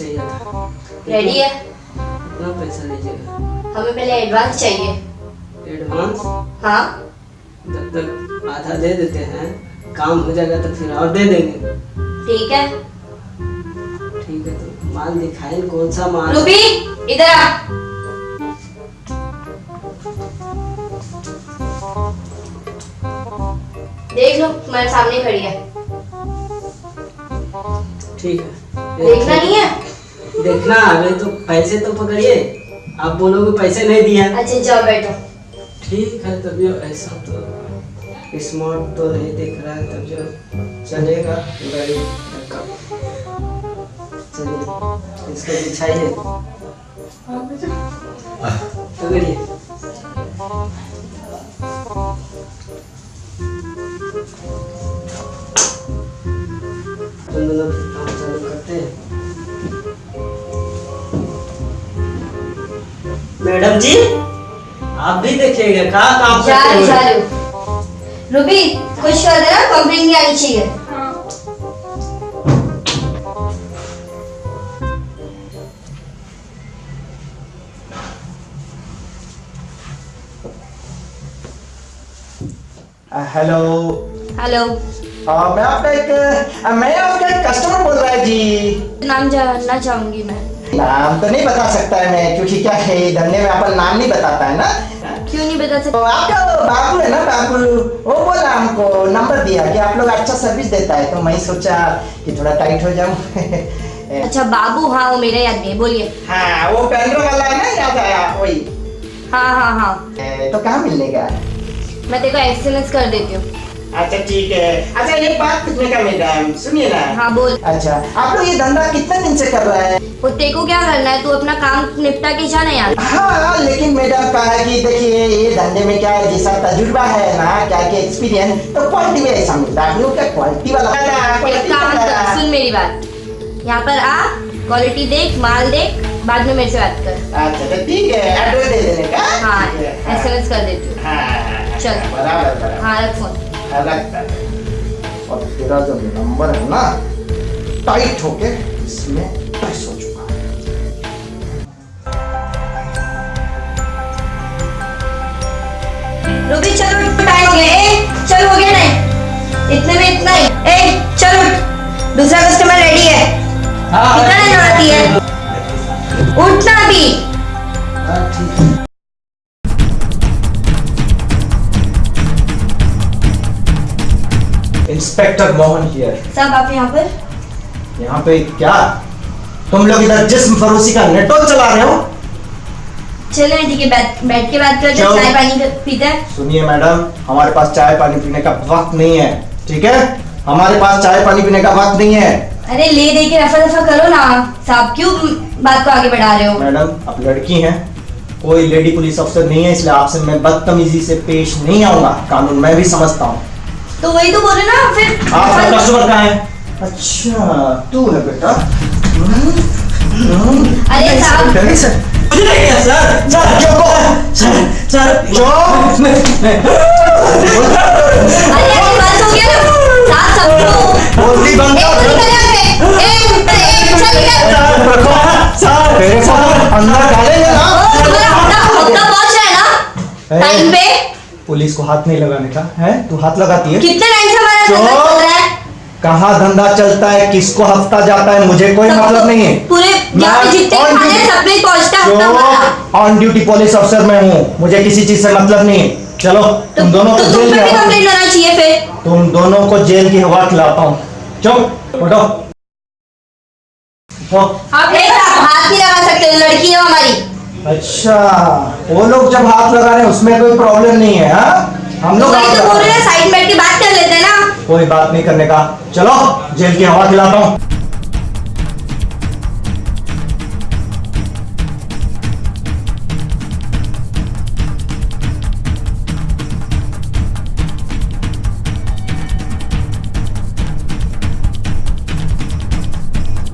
Ready है? कितना पैसा लीजिएगा हमें पहले एडवांस चाहिए। एडवांस हाँ। जब तक आधा दे देते हैं। काम हो जाएगा तो फिर और दे देंगे। ठीक है। ठीक है तो माल दिखाए कौन सा माल रूबी इधर आ। देख लो तुम्हारे सामने खड़ी है। ठीक है। देखना नहीं है? देखना अभी तो पैसे तो पकड़िए। आप बोलोगे पैसे नहीं दिया। अच्छा जाओ बैठो। ठीक है तभी ऐसा तो स्मार्ट तो नहीं दिख रहा है तब जो चलेगा गाड़ी चलिए इसको बिछाइए। पकड़िए। मैडम जी आप भी देखिएगा कहाँ काम करते हूँ रूबी कुछ कर देना कंप्लेन नहीं आनी चाहिए। हेलो हेलो मैं आपका एक मैं आपका एक कस्टमर बोल रहा है जी। नाम जानना चाहूँगी मैं। नाम तो नहीं बता सकता है मैं क्योंकि क्या है धंधे में अपन नाम नहीं बताता है ना? क्यों नहीं बता तो सकते आपका बाबू है ना बाबू? वो बोला हमको नंबर दिया कि आप लोग अच्छा सर्विस देता है। तो मैं सोचा कि थोड़ा टाइट हो जाऊँ। अच्छा बाबू हाँ वो मेरा याद है बोलिए। हाँ वो पेंड्रो वाला है ना याद आया वही। हाँ हाँ हाँ। तो कहाँ मिलने का मैं तेरे को एसएमएस कर देती हूँ। अच्छा ठीक है। अच्छा एक बात पूछने का मैडम सुनिए ना। हाँ बोल। अच्छा आप लोग ये धंधा कितने दिन से कर रहे हैं? वो तेरे को क्या करना है? तू अपना काम निपटा के जाना यार। हाँ लेकिन मैडम कहा है कि देखिए ये धंधे में क्या है जैसा तजुर्बा है ना क्या कि एक्सपीरियंस तो क्वालिटी में ऐसा मिलता है। आप लोग क्या क्वालिटी वाला एक काम कर सुन मेरी बात। यहाँ पर आ क्वालिटी देख माल देख बाद में मेरे से बात कर। अच्छा तो ठीक है एड्रेस दे देने का। हाँ ठीक है, हाँ। एसएमएस कर देती हूँ। हाँ, हाँ, हाँ, चल। बराबर बराबर। हाँ रख फ़ोन हाँ, लगता और तेरा जो नंबर है ना टाइट होके इसमें हो चुका है। रूबी चलो हो चल हो गया नहीं इतने में इतना ही। ए चल उठ। दूसरा कस्टमर रेडी है। कितना टाइम आती है? उठना अभी हाँ, ठीक है। इंस्पेक्टर मोहन हियर सब आप यहाँ पर? यहाँ पे क्या? तुम लोग इधर जिस्म फरोशी का नेटवर्क चला रहे हो? चले ठीक है बैठ के बात करते हैं चाय पानी पीते हैं। सुनिए मैडम हमारे पास चाय पानी पीने का वक्त नहीं है ठीक है? हमारे पास चाय पानी पीने का वक्त नहीं है। अरे ले दे के रफा दफ़ा करो ना। साहब क्यों बात को आगे बढ़ा रहे हो? मैडम आप लड़की हैं। कोई लेडी पुलिस अफसर नहीं है इसलिए आपसे मैं बदतमीजी से पेश नहीं आऊँगा। कानून मैं भी समझता हूँ। तो वही तो बोले ना फिर आपका कस्टमर कहाँ है? अच्छा तू है बेटा। अरे साहब। मुझे नहीं किया सर। सर चुप हो। सर सर चुप अरे अरे बस हो गया ना। साहब सबको बोलती बंद कर। निकल यहाँ से एक एक चल निकल रखो सर को अंदर डालेंगे ना। हफ़्ता हफ़्ता पहुँच रहा है ना? टाइम पे? पुलिस को हाथ नहीं लगाने का है? तू हाथ लगाती है? कितने टाइम से हमारा धंधा चल रहा है? कहाँ धंधा चलता है? किसको हफ़्ता जाता है? मुझे कोई सबको- मतलब नहीं है। पूरे ऑन ड्यूटी पुलिस अफसर मैं हूँ मुझे किसी चीज़ से मतलब नहीं है। चलो तो तुम दोनों तो को जेल की फिर। तुम दोनों को जेल की हवा खिलाता हूँ। चुप उठो। उठो। आप हाथ नहीं लगा सकते लड़की है हमारी। अच्छा वो लोग जब हाथ लगा रहे हैं उसमें कोई प्रॉब्लम नहीं है हा? हम लोग तो बोल रहे। हैं साइड बैठ के बात कर लेते हैं ना कोई बात नहीं करने का चलो जेल की हवा खिलाता हूँ